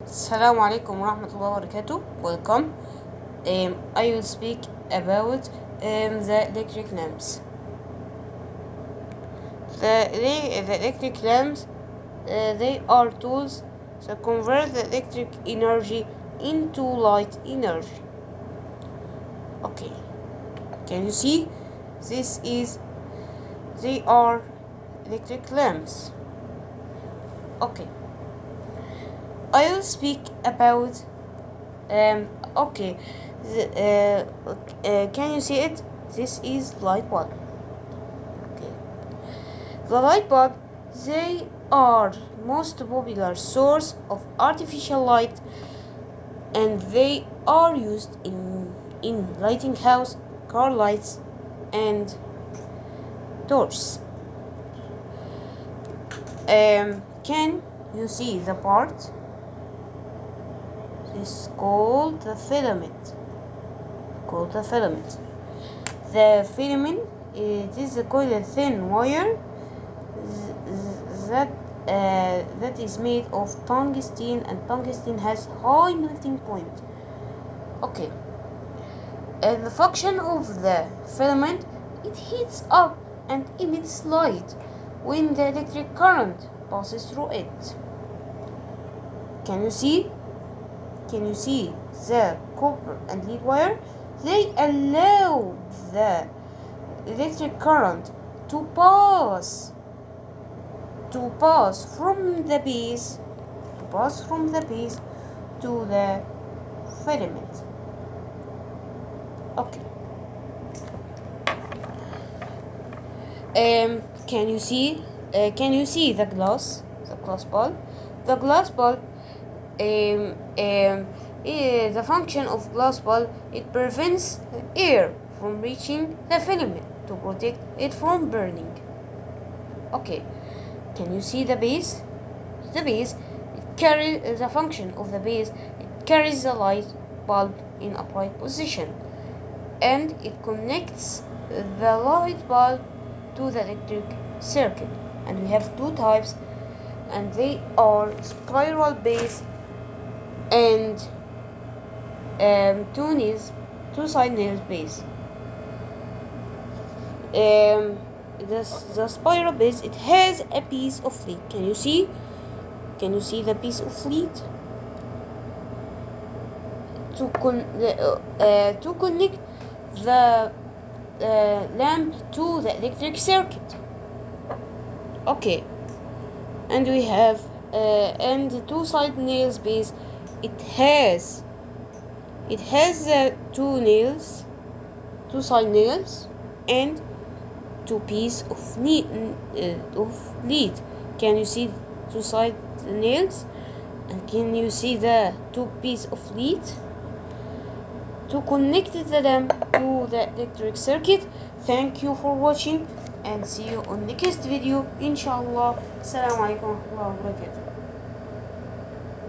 Assalamu alaikum warahmatullahi wabarakatuh. Welcome. Um, I will speak about um, the electric lamps. The, the electric lamps, uh, they are tools that convert the electric energy into light energy. Okay, can you see? This is, they are electric lamps. Okay. I will speak about um okay the, uh, uh, can you see it? This is light bulb. Okay. The light bulb they are most popular source of artificial light and they are used in in lighting house car lights and doors. Um can you see the part is called the filament. Called the filament. The filament it is a thin wire th- th- that uh, that is made of tungsten and tungsten has high melting point. Okay. Uh, the function of the filament it heats up and emits light when the electric current passes through it. Can you see can you see the copper and lead wire? They allow the electric current to pass to pass from the base to pass from the base to the filament. Okay. Um, can you see? Uh, can you see the glass? The glass bulb. The glass bulb um, um, the function of glass bulb it prevents air from reaching the filament to protect it from burning. Okay can you see the base? The base it carries the function of the base. It carries the light bulb in upright position and it connects the light bulb to the electric circuit. And we have two types and they are spiral base and um, two nails, two side nails base. Um, the, the spiral base it has a piece of lead. Can you see? Can you see the piece of lead? To con uh, uh, to connect the uh, lamp to the electric circuit. Okay, and we have uh, and two side nails base it has it has uh, two nails two side nails and two piece of uh, of lead. Can you see two side nails? And can you see the two piece of lead? To connect the lamp to the electric circuit thank you for watching and see you on the next video. Inshallah. Assalamu alaikum wa barakatuh